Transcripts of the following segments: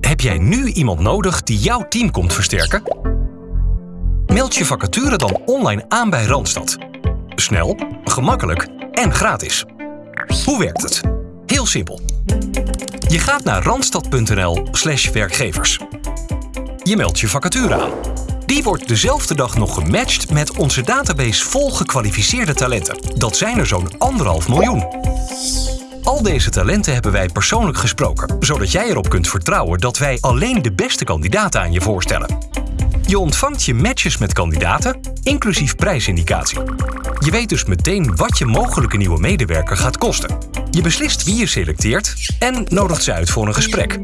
Heb jij nu iemand nodig die jouw team komt versterken? Meld je vacature dan online aan bij Randstad. Snel, gemakkelijk en gratis. Hoe werkt het? Heel simpel. Je gaat naar randstad.nl/slash werkgevers. Je meldt je vacature aan. Die wordt dezelfde dag nog gematcht met onze database vol gekwalificeerde talenten. Dat zijn er zo'n anderhalf miljoen. Al deze talenten hebben wij persoonlijk gesproken, zodat jij erop kunt vertrouwen dat wij alleen de beste kandidaten aan je voorstellen. Je ontvangt je matches met kandidaten, inclusief prijsindicatie. Je weet dus meteen wat je mogelijke nieuwe medewerker gaat kosten. Je beslist wie je selecteert en nodigt ze uit voor een gesprek.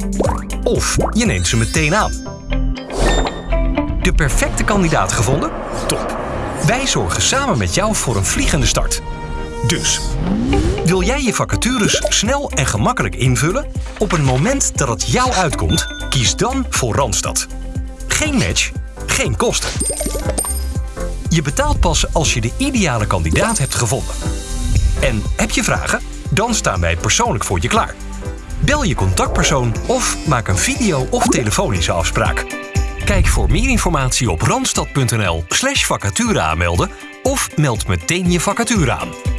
Of je neemt ze meteen aan. De perfecte kandidaat gevonden? Top. Wij zorgen samen met jou voor een vliegende start. Dus, wil jij je vacatures snel en gemakkelijk invullen? Op een moment dat het jou uitkomt, kies dan voor Randstad. Geen match, geen kosten. Je betaalt pas als je de ideale kandidaat hebt gevonden. En heb je vragen? Dan staan wij persoonlijk voor je klaar. Bel je contactpersoon of maak een video- of telefonische afspraak. Kijk voor meer informatie op randstad.nl slash vacature aanmelden of meld meteen je vacature aan.